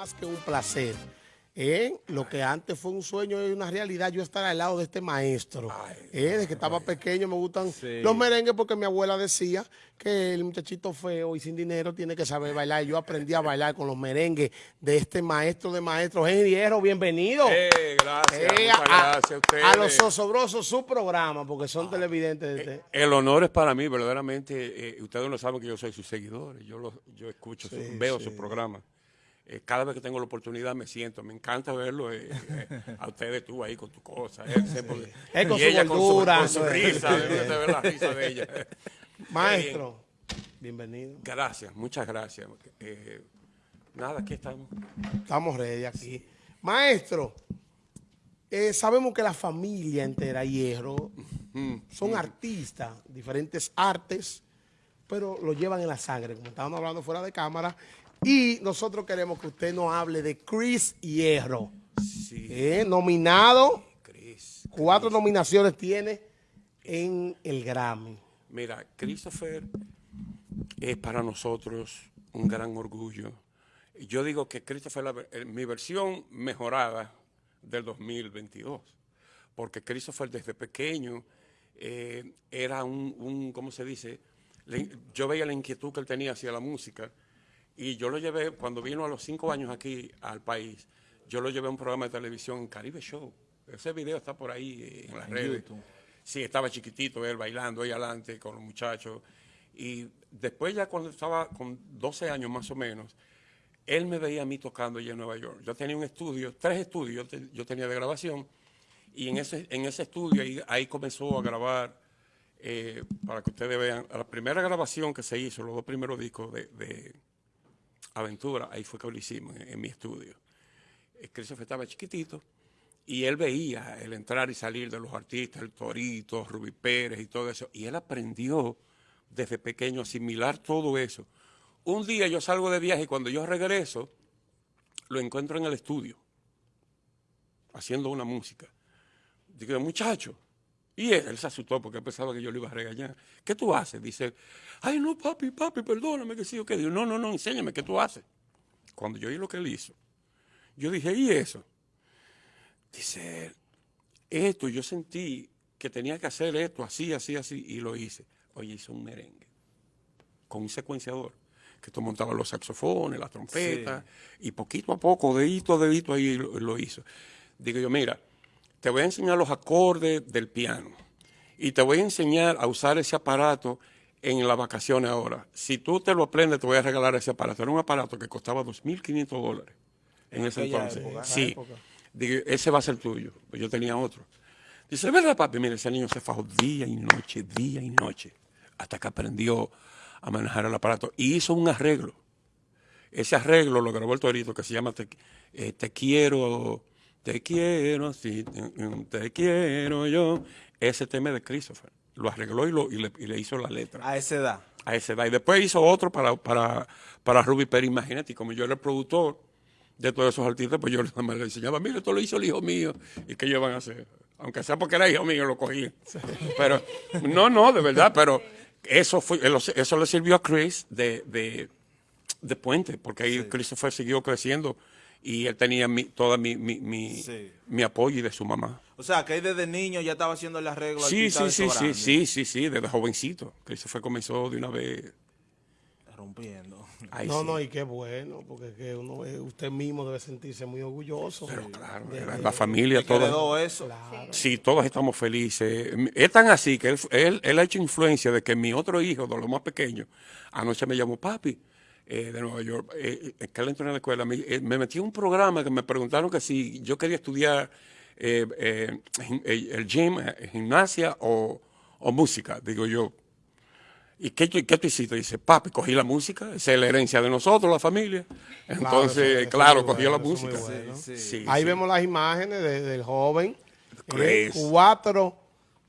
más que un placer. ¿eh? Lo que antes fue un sueño y una realidad, yo estar al lado de este maestro. ¿eh? Desde que estaba pequeño me gustan los merengues porque mi abuela decía que el muchachito feo y sin dinero tiene que saber bailar. Yo aprendí a bailar con los merengues de este maestro de maestros. Henry Hierro, bienvenido. Eh, gracias, Eh, muchas a, gracias a ustedes. a los osobrosos, su programa, porque son televidentes de este. El honor es para mí, verdaderamente. eh, ustedes no saben que yo soy su seguidor. Yo, lo- yo escucho, su- veo su programa. Eh, cada vez que tengo la oportunidad me siento. Me encanta verlo eh, eh, a ustedes tú ahí con tu cosa. eh, siempre- Es con y su ella gordura, con su, con risa. de ver la risa de ella. Maestro, bienvenido. Gracias, muchas gracias. Nada, aquí estamos. Estamos ready aquí. Maestro, sabemos que la familia entera, Hierro, son artistas, diferentes artes, pero lo llevan en la sangre, como estábamos hablando fuera de cámara. Y nosotros queremos que usted nos hable de Chris Hierro. Sí, Eh, nominado, Chris. cuatro nominaciones tiene en el Grammy. Mira, Christopher es para nosotros un gran orgullo. Yo digo que Christopher es la eh, mi versión mejorada del 2022, porque Christopher desde pequeño eh, era un, un, ¿cómo se dice? Le- yo veía la inquietud que él tenía hacia la música y yo lo llevé, cuando vino a los cinco años aquí al país, yo lo llevé a un programa de televisión en Caribe Show. Ese video está por ahí en las redes. Sí, estaba chiquitito él bailando ahí adelante con los muchachos. Y después ya cuando estaba con 12 años más o menos, él me veía a mí tocando allá en Nueva York. Yo tenía un estudio, tres estudios yo, te- yo tenía de grabación, y en ese, en ese estudio ahí, ahí comenzó a grabar, eh, para que ustedes vean, la primera grabación que se hizo, los dos primeros discos de, de Aventura, ahí fue que lo hicimos, en, en mi estudio. Eh, Christopher estaba chiquitito, y él veía el entrar y salir de los artistas, el Torito, Rubí Pérez y todo eso, y él aprendió desde pequeño a asimilar todo eso. Un día yo salgo de viaje y cuando yo regreso, lo encuentro en el estudio, haciendo una música. Digo, muchacho, y él, él se asustó porque pensaba que yo le iba a regañar. ¿Qué tú haces? Dice, ay, no, papi, papi, perdóname, que sí o qué. Digo, no, no, no, enséñame, ¿qué tú haces? Cuando yo oí lo que él hizo, yo dije, ¿y eso? Dice, esto, yo sentí que tenía que hacer esto, así, así, así, y lo hice. Oye, hizo un merengue con un secuenciador, que esto montaba los saxofones, las trompetas, y poquito a poco, dedito a dedito, ahí lo, lo hizo. Digo yo, mira, te voy a enseñar los acordes del piano, y te voy a enseñar a usar ese aparato en las vacaciones ahora. Si tú te lo aprendes, te voy a regalar ese aparato. Era un aparato que costaba 2.500 dólares en ese entonces. época. Sí. Digo, ese va a ser tuyo. Pues yo tenía otro. Dice, ¿verdad, papi? Mira, ese niño se fajó día y noche, día y noche, hasta que aprendió a manejar el aparato. Y hizo un arreglo. Ese arreglo lo grabó el Torito, que se llama Te, eh, Te quiero, te quiero así, te, te quiero yo. Ese tema de Christopher. Lo arregló y, lo, y, le, y le hizo la letra A esa edad. a esa edad. Y después hizo otro para, para, para Ruby Pérez. Imagínate, y como yo era el productor de todos esos artistas, pues yo nada más le enseñaba, mira, esto lo hizo el hijo mío. ¿Y qué ellos van a hacer? Aunque sea porque era hijo mío, lo cogí. Pero, no, no, de verdad, pero eso fue, eso le sirvió a Chris de, de, de puente, porque ahí Christopher siguió creciendo y él tenía mi, toda mi, mi, mi, Sí. mi apoyo y de su mamá. O sea, que desde niño ya estaba haciendo el arreglo. Sí, sí, eso sí, sí, sí, sí, sí, desde jovencito. Christopher comenzó de una vez. Rompiendo. Ahí no, sí. no, y qué bueno, porque que uno, eh, usted mismo debe sentirse muy orgulloso. Pero claro, de- la, de- la familia, que todos. eso. Sí, todos estamos felices. Es tan así que él, él, él ha hecho influencia de que mi otro hijo, de los más pequeños, anoche me llamó papi eh, de Nueva York, eh, que él entró en la escuela, me, eh, me metí en un programa que me preguntaron que si yo quería estudiar eh, eh, eh, el gym, gimnasia o, o música. Digo yo, ¿Y qué, tú- qué tú hiciste? Dice, papi, cogí la música, esa es la herencia de nosotros, la familia. Entonces, claro, muy cogí bueno, la música. bueno. Sí, Sí, Ahí sí. vemos las imágenes de- del joven. eh, cuatro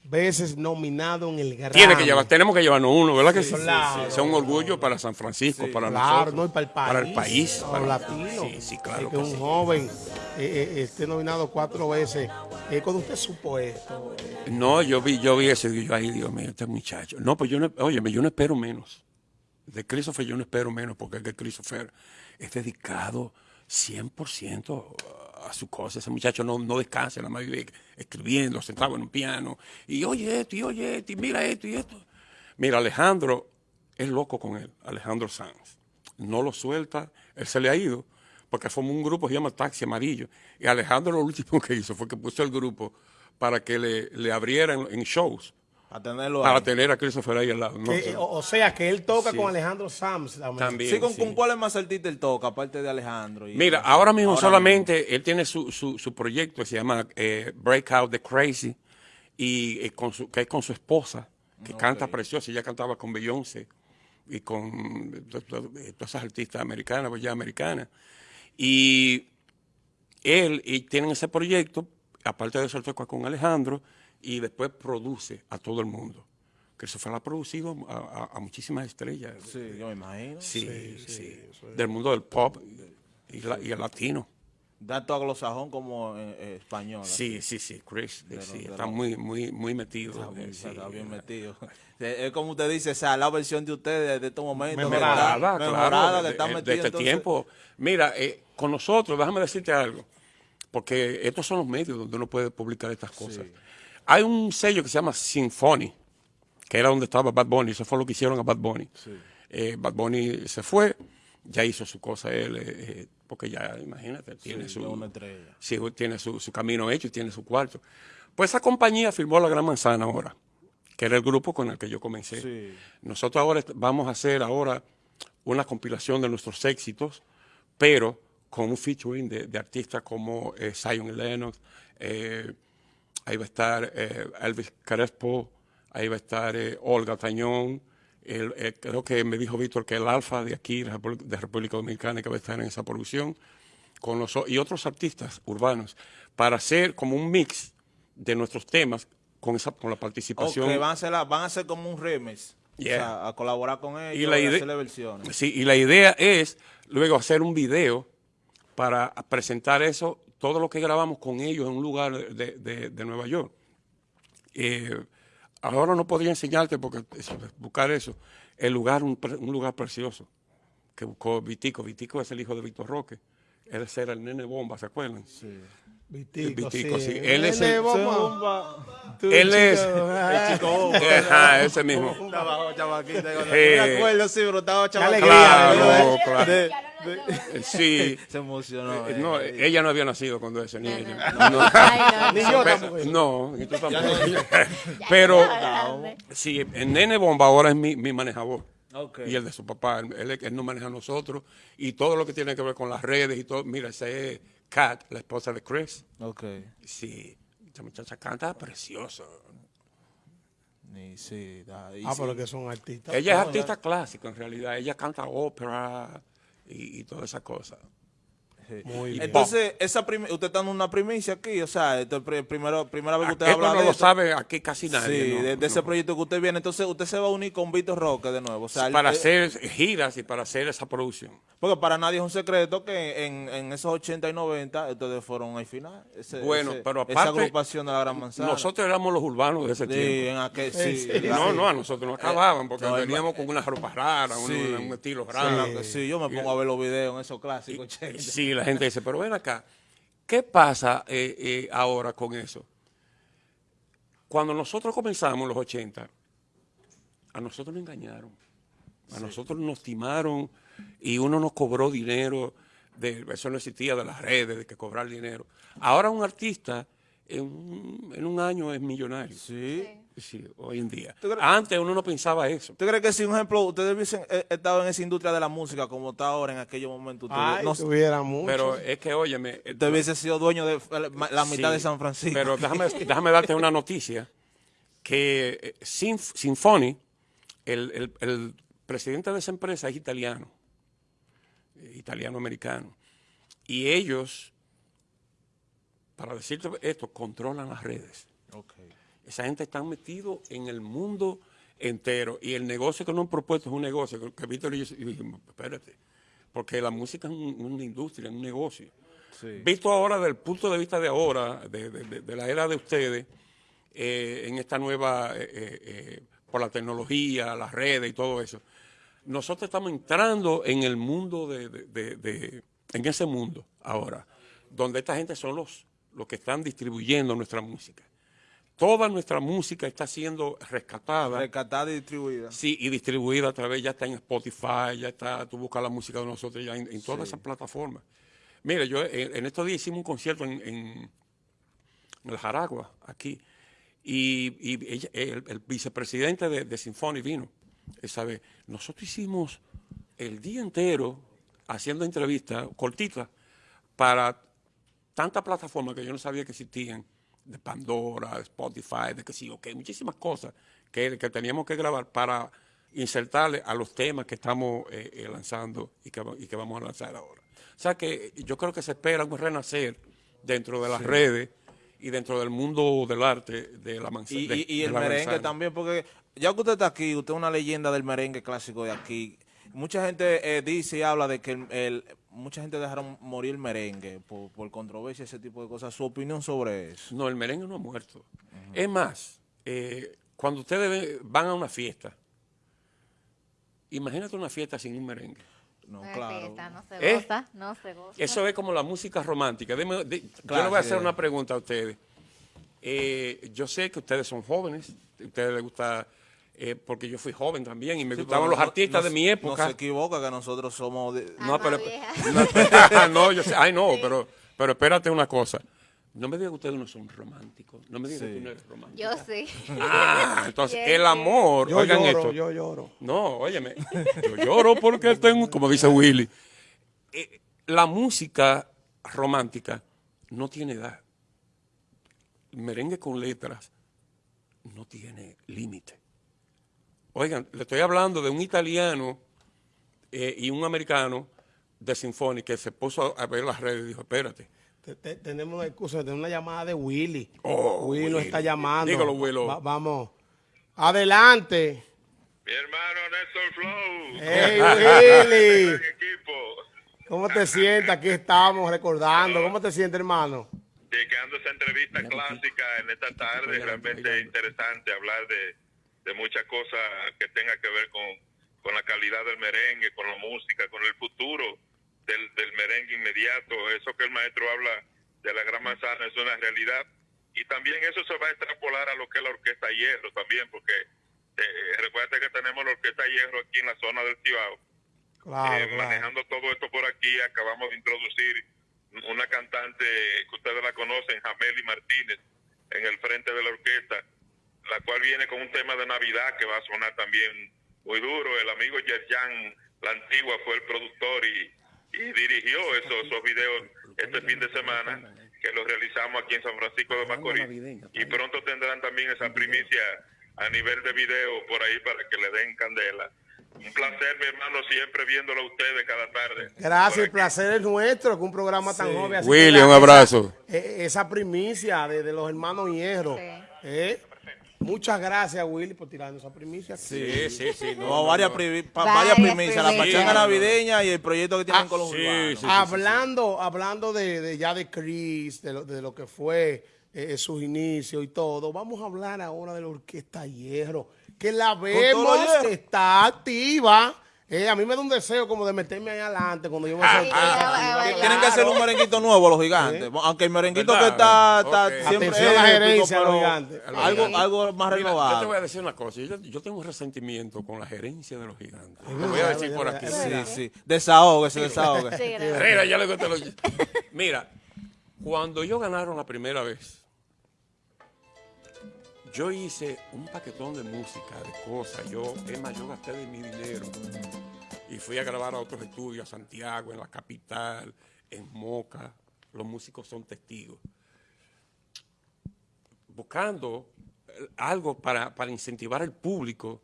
veces nominado en el Grammy. Tiene que llevar, tenemos que llevarnos uno, ¿verdad que sí? claro. Un orgullo para San Francisco, para Claro, nosotros. no, y para el país. Para el país. Para latinos. Sí, sí, claro que, que un joven eh, eh, esté nominado cuatro veces. Eh, cuando usted supo esto, No, yo vi, yo vi eso y digo, ay, Dios mío, este muchacho. No, pues yo no, oye, yo no espero menos. De Christopher yo no espero menos, porque es que Christopher es dedicado, 100% a su cosa. Ese muchacho no, no descansa, nada más vive escribiendo, sentado en un piano. Y oye esto, y oye esto, y mira esto, y esto. Mira, Alejandro es loco con él, Alejandro Sanz. No lo suelta, él se le ha ido, porque formó un grupo que se llama Taxi Amarillo. Y Alejandro lo último que hizo fue que puso el grupo para que le, le abrieran en shows. A tenerlo Para ahí. tener a Christopher ahí al lado. No, Que- o, o sea, que él toca Sí. con Alejandro Sams. también. También. Sí, ¿con, sí. con cuáles más artistas él toca, aparte de Alejandro? y- Mira, ahora mismo Ahora solamente él tiene su, su, su proyecto que se llama eh, Breakout the Crazy, y, eh, con su, que es con su esposa, que canta preciosa. Ella cantaba con Beyoncé y con eh, todas esas artistas americanas, pues ya americanas. Y él y tienen ese proyecto, aparte de eso, él toca con Alejandro y después produce a todo el mundo. Christopher ha producido a, a- a muchísimas estrellas. Sí, yo me imagino. Sí, sí, Del mundo del pop y, la- y el latino. Tanto anglosajón como eh, español. Sí, sí, sí, Chris, De sí, lo- de está lo- muy, muy, muy metido. Está, muy- eh, sí. está bien metido. Es como usted dice, o sea, la versión de ustedes de estos momentos. Mejorada, está- claro, mejorada, que está de- de metido, este entonces- tiempo. Mira, eh, con nosotros, déjame decirte algo, porque estos son los medios donde uno puede publicar estas cosas. Hay un sello que se llama Symphony, que era donde estaba Bad Bunny, eso fue lo que hicieron a Bad Bunny. Eh, Bad Bunny se fue, ya hizo su cosa él, eh, eh, porque ya, imagínate, tiene Sí, su... Sí, tiene su, su camino hecho y tiene su cuarto. Pues esa compañía firmó La Gran Manzana ahora, que era el grupo con el que yo comencé. Nosotros ahora vamos a hacer ahora una compilación de nuestros éxitos, pero con un featuring de, de artistas como eh, Zion Lennox, eh, ahí va a estar eh, Elvis Crespo, ahí va a estar eh, Olga Tañón, el- eh, creo que me dijo Víctor que el Alfa de aquí, de República Dominicana, que va a estar en esa producción, con los, y otros artistas urbanos, para hacer como un mix de nuestros temas con, esa, con la participación. Ok, van a, hacer la- van a hacer como un remix. Yeah. O sea, a colaborar con ellos Y la hacerle versiones. Sí, y la idea es luego hacer un video para presentar eso, todo lo que grabamos con ellos en un lugar de, de- de Nueva York. Eh, ahora no podría enseñarte porque eso, buscar eso. El lugar, un, lugar precioso que buscó Vitico. Vitico es el hijo de Víctor Roque. Él era el nene bomba, ¿se acuerdan? Vitico, Vitico, sí. sí. Él es Nene, el-. Tú, Él es- chico, ay. Ajá, ese mismo. No Eh, me acuerdo, sí, pero estaba Claro, ¿eh? claro. De- Sí. se emocionó. Eh, eh. No, ella no había nacido cuando ese niño. No, no. Ay, Ni no, yo no. tampoco. No, y tú tampoco. Pero sí, el nene bomba ahora es mi, mi manejador. Y el de su papá, él, él nos maneja a nosotros. Y todo lo que tiene que ver con las redes y todo. Mira, ese es Kat, la esposa de Chris. Ok. Sí, esa muchacha canta precioso. Y sí, da- y Ah, sí. pero que son artistas. Ella es No, artista clásico en realidad. Ella canta ópera y, y todas esas cosas. Sí. Muy bien. Entonces, esa usted está dando una primicia aquí, o sea, esto es pri- primero, primera vez que usted habla no de lo esto. sabe aquí casi nadie. Sí, ¿no? de, de ese proyecto que usted viene. Entonces, usted se va a unir con Víctor Roque de nuevo. O sea, él- para eh, hacer giras y para hacer esa producción. Porque para nadie es un secreto que en, en esos 80 y 90 ustedes fueron al final. Ese- Bueno, ese- pero Esa aparte, agrupación de la Gran Manzana. Nosotros éramos los urbanos de ese Sí, tiempo. en aquel, sí, No, no, a nosotros nos acababan porque No, veníamos con unas ropas raras, un- estilo raro. sí, yo me pongo a ver los videos en esos clásicos. che. Sí, la gente dice, pero ven acá, ¿qué pasa eh, eh, ahora con eso? Cuando nosotros comenzamos en los 80, a nosotros nos engañaron, a nosotros nos timaron y uno nos cobró dinero, de, eso no existía de las redes, de que cobrar dinero. Ahora un artista en un, en un año es millonario. Sí. Sí, hoy en día. ¿Tú crees- Antes uno no pensaba eso. ¿Usted cree que si, un ejemplo, ustedes hubiesen eh, estado en esa industria de la música como está ahora en aquellos momentos, Ay, no, tuviera mucho. Pero es que, óyeme, usted hubiese sido dueño de la, mitad Sí, de San Francisco? Pero déjame, déjame darte una noticia, que eh, Sinf- Sinfoni, el, el- el presidente de esa empresa es italiano, italiano-americano, y ellos, para decirte esto, controlan las redes. Ok. Esa gente está metido en el mundo entero y el negocio que nos han propuesto es un negocio que, Víctor y yo dijimos, espérate, porque la música es un- una industria, es un negocio. Sí. Visto ahora desde el punto de vista de ahora, de, de- de- de la era de ustedes, eh, en esta nueva, eh, eh, por la tecnología, las redes y todo eso, nosotros estamos entrando en el mundo de- en ese mundo ahora, donde esta gente son los, los que están distribuyendo nuestra música. Toda nuestra música está siendo rescatada. Rescatada y distribuida. Sí, y distribuida a través, ya está en Spotify, ya está, tú buscas la música de nosotros ya en, en todas esas plataformas. Mira, yo en, en, estos días hicimos un concierto en, en, en el Jaragua, aquí, y, y ella, el, el, vicepresidente de, de Sinfoni vino esa vez. Nosotros hicimos el día entero haciendo entrevistas cortitas para tantas plataformas que yo no sabía que existían, de Pandora, de Spotify, de que sí, ok, muchísimas cosas que, que teníamos que grabar para insertarle a los temas que estamos eh, eh, lanzando y que, y que, vamos a lanzar ahora. O sea que yo creo que se espera un renacer dentro de las sí. redes y dentro del mundo del arte de la manzana. Y, de, y, y el merengue manzana. también, porque ya que usted está aquí, usted es una leyenda del merengue clásico de aquí. Mucha gente eh, dice y habla de que el, el, mucha gente dejaron morir el merengue por, por, controversia, ese tipo de cosas. ¿Su opinión sobre eso? No, el merengue no ha muerto. Uh -huh. Es más, eh, cuando ustedes van a una fiesta, imagínate una fiesta sin un merengue. No, claro. Fiesta, no se goza, ¿Eh? no se goza. Eso es como la música romántica. Dime, de, claro, yo le voy a hacer sí. una pregunta a ustedes. Eh, yo sé que ustedes son jóvenes, a ustedes les gusta eh, porque yo fui joven también y me sí, gustaban los no, artistas no, de mi época. No se equivoca que nosotros somos... De... Ah, no, pero... no, yo sé, ay no, sí. pero, pero espérate una cosa. No me diga que ustedes no son románticos. No me diga sí. que tú no eres romántico. Yo sí. Ah, entonces el amor, yo oigan lloro, esto. Yo lloro. No, óyeme, yo lloro porque tengo, como dice Willy, eh, la música romántica no tiene edad. El merengue con letras no tiene límite. Oigan, le estoy hablando de un italiano eh, y un americano de Sinfónica que se puso a ver las redes y dijo, espérate. Te, te, tenemos una excusa, tenemos una llamada de Willy. Oh, Willy, está llamando. Dígalo, Willy. Va, vamos. Adelante. Mi hermano Néstor Flow. ¡Hey, Willy! equipo. ¿Cómo te sientes? Aquí estamos recordando. ¿Cómo te sientes, hermano? Llegando a esa entrevista clásica en esta tarde, realmente interesante hablar de, de muchas cosas que tenga que ver con, con la calidad del merengue, con la música, con el futuro del, del, merengue inmediato. Eso que el maestro habla de la gran manzana es una realidad. Y también eso se va a extrapolar a lo que es la orquesta Hierro también, porque eh, recuerda que tenemos la orquesta Hierro aquí en la zona del Cibao. Claro, eh, claro. Manejando todo esto por aquí, acabamos de introducir una cantante que ustedes la conocen, Jameli Martínez, en el frente de la orquesta, la cual viene con un tema de Navidad que va a sonar también muy duro. El amigo Yerjan, la antigua, fue el productor y, y dirigió esos, esos videos este fin de semana que los realizamos aquí en San Francisco de Macorís. Y pronto tendrán también esa primicia a nivel de video por ahí para que le den candela. Un placer, mi hermano, siempre viéndolo a ustedes cada tarde. Gracias, el placer es nuestro, que un programa tan joven. Así William, un abrazo. Esa, eh, esa primicia de, de, los hermanos Hierro. Sí. Eh, Muchas gracias, Willy, por tirarnos esa primicia. Sí, sí, sí. No, no, varias, pri varias primicias, la pachanga navideña y el proyecto que tienen ah, con los sí, urbanos. Sí, hablando, hablando de, de, ya de Chris, de lo, de lo que fue eh, sus inicios y todo, vamos a hablar ahora de la Orquesta Hierro, que la vemos que está activa. Eh, a mí me da un deseo como de meterme ahí adelante cuando yo me ah, ah, ah, Tienen que hacer un merenguito nuevo los gigantes. ¿Sí? Aunque el merenguito ¿verdad? que está, está okay. siempre Atención la gerencia de los gigantes. Algo, algo más Mira, renovado. Yo te voy a decir una cosa. Yo, yo, tengo un resentimiento con la gerencia de los gigantes. Lo voy a decir por aquí. Sí, sí. Desahogue, desahogue. Sí, Mira, ya le conté lo... Mira, cuando yo ganaron la primera vez, yo hice un paquetón de música, de cosas. Yo, es más, yo gasté de mi dinero y fui a grabar a otros estudios, a Santiago, en la capital, en Moca. Los músicos son testigos. Buscando algo para, para incentivar al público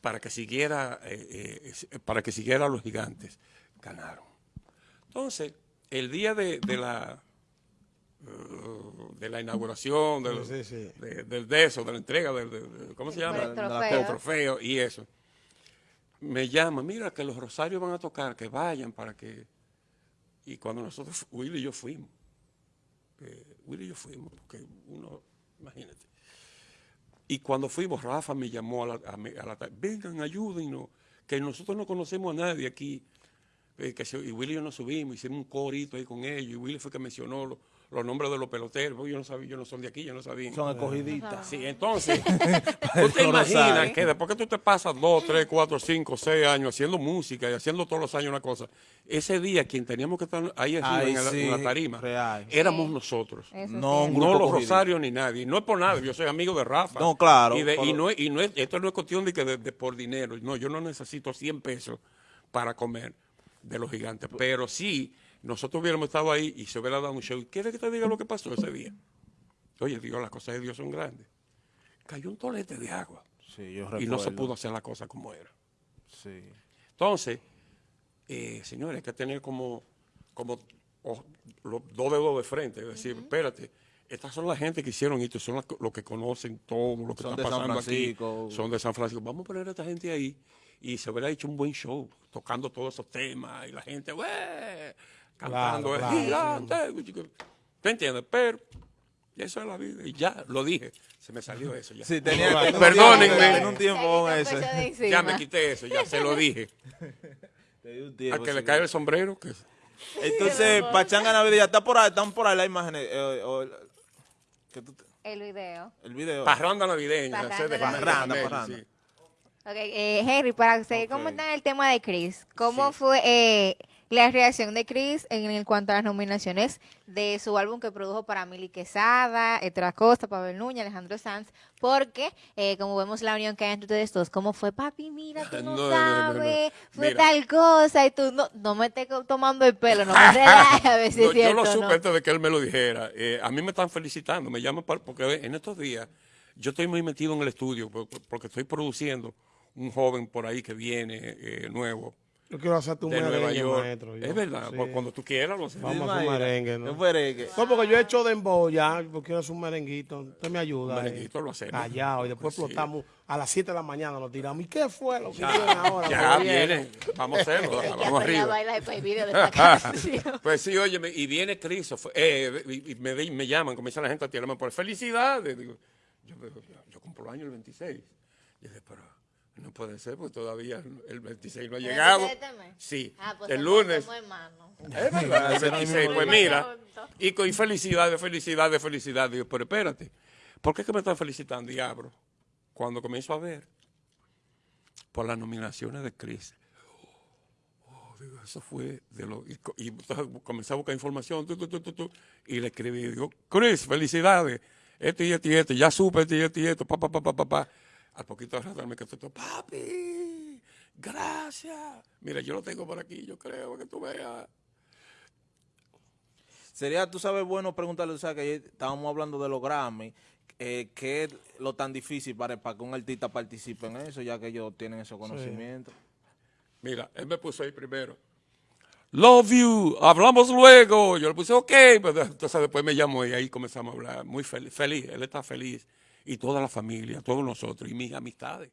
para que siguiera eh, eh, para que siguiera a los gigantes. Ganaron. Entonces, el día de, de la de la inauguración, del, sí, sí. De, del de eso, de la entrega, del, de, ¿cómo se llama? El trofeo. del trofeo y eso. Me llama, mira que los Rosarios van a tocar, que vayan para que... Y cuando nosotros, Willy y yo fuimos, eh, Willy y yo fuimos, porque uno, imagínate. Y cuando fuimos, Rafa me llamó a la, a, a la vengan, ayúdennos, que nosotros no conocemos a nadie aquí. eh, que se- y Willy y yo nos subimos, hicimos un corito ahí con ellos, y Willy fue que mencionó lo- los nombres de los peloteros, yo no sabía, yo no son de aquí, yo no sabía. Son escogiditas. Sí, entonces, tú te imaginas que después que tú te pasas dos, tres, cuatro, cinco, seis años haciendo música y haciendo todos los años una cosa, ese día quien teníamos que estar ahí arriba Ay, en, la, sí, en la tarima, real. éramos Sí. nosotros. Eso No, sí. No los. Rosarios ni nadie. No es por nada, yo soy amigo de Rafa. No, claro, Y, de- y no, es- y no es, esto no es cuestión de que de, de por dinero. No, yo no necesito 100 pesos para comer de los gigantes. Pero sí, nosotros hubiéramos estado ahí y se hubiera dado un show. ¿Quieres que te diga lo que pasó ese día? Oye, Dios, las cosas de Dios son grandes. Cayó un tolete de agua Sí, yo y no se pudo hacer la cosa como era. Sí. Entonces, eh, señores, hay que tener como, como los dos dedos de frente, es decir, espérate, estas son la gente que hicieron esto, son los que conocen todo lo que Son está de San pasando aquí, Francisco. son de San Francisco. Vamos a poner a esta gente ahí y se hubiera hecho un buen show, tocando todos esos temas y la gente, ¡wey! Cantando, Claro, "Es claro. gigante". ¿Te entiendes? Pero eso es la vida y ya, lo dije, se me salió eso ya. Sí, tenía, un Perdónenme. tiempo- tenía un tiempo el encima. Ya me quité eso, ya se lo dije. Tenía un A tiempo, que le sí. cae el sombrero, que Entonces, Pachanga Navidad, está por ahí, están por ahí las imágenes. eh, o- que tú te- El video. el video. Parranda navideña. Parranda. Parranda, Meli, parranda. sí. Ok, eh, Henry, para seguir Ok. comentando el tema de Chris, ¿cómo Sí. fue eh, la reacción de Chris en, en cuanto a las nominaciones de su álbum que produjo para Mili Quesada, Héctor Acosta, Pavel Núñez, Alejandro Sanz? Porque, eh, como vemos la unión que hay entre ustedes dos, ¿cómo fue, papi? Mira, tú no, No, no, no, no, no. sabes, fue Mira. tal cosa, y tú no, no me estés tomando el pelo, no me relajes a ver si No, es cierto yo lo supe antes de que él me lo dijera. Eh, a mí me están felicitando, me llaman para- porque en estos días yo estoy muy metido en el estudio por- por- porque estoy produciendo un joven por ahí que viene eh, nuevo Yo quiero hacerte un de Nueva merengue, York. maestro. yo. es verdad, Sí. pues cuando tú quieras lo hacemos. Vamos a hacer un merengue, ¿no? Un merengue. No, porque yo he hecho dembow ya, porque quiero hacer un merenguito. Usted me ayuda. Un eh. merenguito lo hacemos. Callado, y después Pues sí. explotamos a las 7 de la mañana, nos tiramos. ¿Y qué fue lo que viene ahora? Ya Lo viene, vamos a hacerlo, Hay que vamos hacer arriba. baila de pay video de esta canción. Pues sí, oye, y viene Christopher, eh, y, y me, di- me llaman, comienza la gente a tirarme por felicidades. Digo, yo, yo, yo cumplo el año el 26. Y dije, pero no puede ser, porque todavía el 26 no ha ¿El llegado. 26 de este mes? Sí, Ah, pues el lunes. Es verdad, el Ese no es 26. mi Pues mira, y con y felicidades, felicidades, felicidades. Digo, pero espérate, ¿por qué es que me están felicitando, diablo? Cuando comienzo a ver por las nominaciones de Chris. Oh, digo, eso fue de lo. Y, y comencé a buscar información, tu, tu, tu, tu, tu, y le escribí, digo, Chris, felicidades. Esto y esto y esto, ya supe esto y esto y esto, pa, pa, pa, pa, pa, pa. Al poquito de rato me contestó, papi, gracias. Mira, yo lo tengo por aquí, yo creo que tú veas. Sería, tú sabes, bueno preguntarle, o sea, que estábamos hablando de los Grammy, eh, ¿qué es lo tan difícil para, para que un artista participe en eso, ya que ellos tienen ese conocimiento? Mira, él me puso ahí primero. Love you, hablamos luego. Yo le puse, ok. Pero entonces después me llamó y ahí comenzamos a hablar. Muy feliz, feliz, él está feliz. Y toda la familia, todos nosotros y mis amistades.